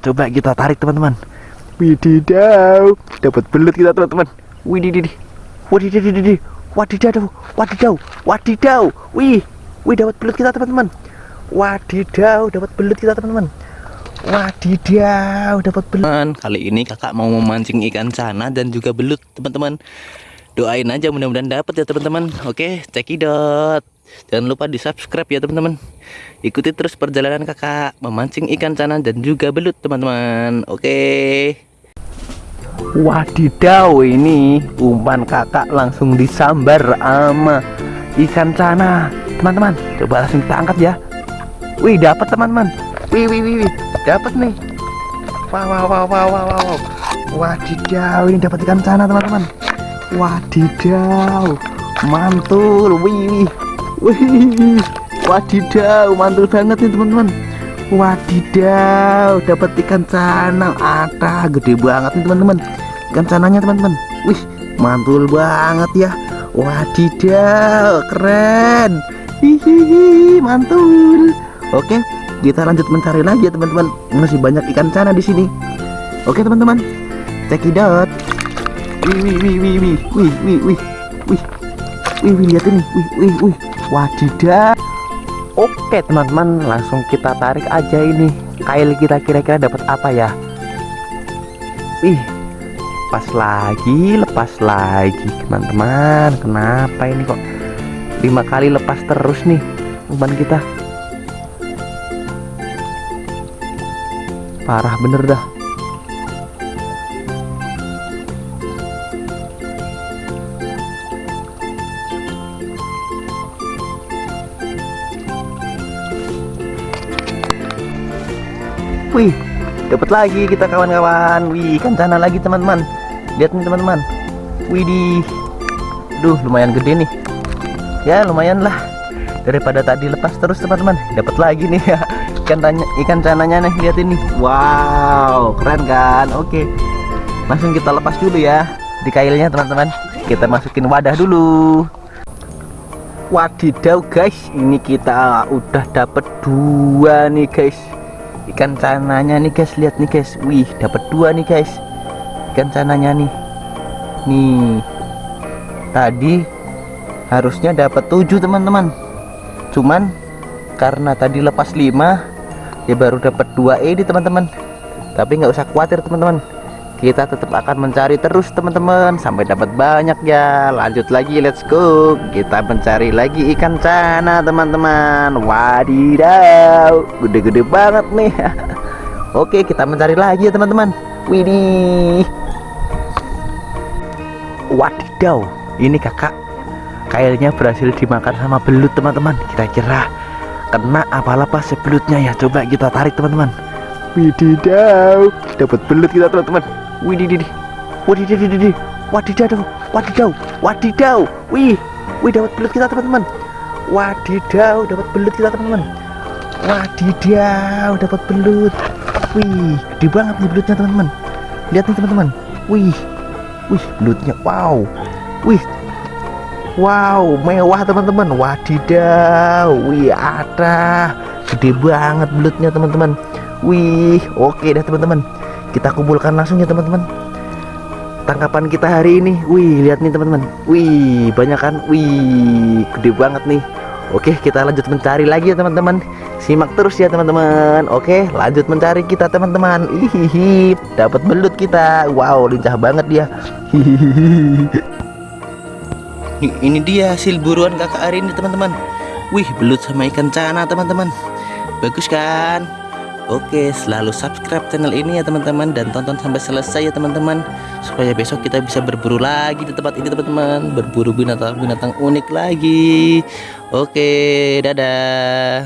coba kita tarik teman-teman. Wididaw, dapat belut kita teman-teman. Widididi, widididi, wadidaw, wadidaw, wadidaw. Wih, wih dapat belut kita teman-teman. Wadidaw, dapat belut kita teman-teman. Wadidaw, dapat belut. teman kali ini kakak mau memancing ikan cana dan juga belut teman-teman doain aja mudah-mudahan dapat ya teman-teman oke cekidot jangan lupa di subscribe ya teman-teman. Ikuti terus perjalanan kakak memancing ikan cana dan juga belut teman-teman. Oke. Wadidaw ini umpan kakak langsung disambar sama ikan cana. Teman-teman coba langsung kita ya. Wih dapat teman-teman. Wih wih wih, wih. dapat nih. Wow wow wow wow wow wow wadidaw ini dapat ikan cana teman-teman. Wadidaw. Mantul. Wih wih wih wadidaw mantul banget nih teman-teman. Wadidaw dapat ikan cana ada gede banget nih teman-teman. Ikan cananya teman-teman. Wih mantul banget ya. Wadidaw keren. Hihihi mantul. Oke kita lanjut mencari lagi ya teman-teman. Masih banyak ikan cana di sini. Oke teman-teman. Cekidot wih wih wih wih wih wih wih wih wih lihat ini. Wih wih wih. Wadidaw. Oke teman-teman langsung kita tarik aja ini. Kail kita kira-kira dapat apa ya? Wih lepas lagi lepas lagi teman-teman. Kenapa ini kok lima kali lepas terus nih umpan kita? Parah bener dah Wih, dapat lagi kita kawan-kawan. Wih, ikan cana lagi teman-teman. Lihat nih teman-teman. Wih di, duh lumayan gede nih. Ya lumayan lah. Daripada tadi lepas terus teman-teman. Dapat lagi nih ya ikan tanya, ikan cananya nih. Lihat ini. Wow, keren kan? Oke, langsung kita lepas dulu ya di kailnya teman-teman. Kita masukin wadah dulu. Wadidaw guys, ini kita udah dapat dua nih guys ikan cananya nih guys. Lihat nih guys. Wih dapat dua nih guys. Ikan cananya nih. Nih. Tadi harusnya dapat tujuh teman-teman. Cuman karena tadi lepas lima ya baru dapat dua ini teman-teman. Tapi nggak usah khawatir teman-teman kita tetap akan mencari terus teman-teman. Sampai dapat banyak ya. Lanjut lagi let's go. Kita mencari lagi ikan cana teman-teman. Wadidaw. Gede-gede banget nih. Oke kita mencari lagi ya teman-teman. Widih. Wadidaw. Ini kakak kailnya berhasil dimakan sama belut teman-teman. Kira-kira kena apa lepas sebelutnya ya? Coba kita tarik teman-teman. Wididaw, dapat belut kita teman-teman. Widididi, widididi, wadidaw, wadidaw, wadidaw. Wih, wih dapat belut kita teman-teman. Wadidaw, dapat belut kita teman-teman. Wadidaw, dapat belut. Wih, gede banget nih belutnya teman-teman. Lihat nih teman-teman. Wih, wih belutnya, wow. Wih, wow, mewah teman-teman. Wadidaw, wih ada, gede banget belutnya teman-teman. Wih, oke dah teman-teman. Kita kumpulkan langsung ya teman-teman. Tangkapan kita hari ini. Wih, lihat nih teman-teman. Wih, banyak kan? Wih, gede banget nih. Oke, kita lanjut mencari lagi ya teman-teman. Simak terus ya teman-teman. Oke, lanjut mencari kita teman-teman. Hihihi, dapat belut kita. Wow, lincah banget dia. Hihihi. ini dia hasil buruan kakak hari ini teman-teman wih belut sama ikan cana teman-teman bagus kan Oke, selalu subscribe channel ini ya teman-teman dan tonton sampai selesai ya teman-teman supaya besok kita bisa berburu lagi di tempat ini teman-teman, berburu binatang-binatang unik lagi. Oke, dadah.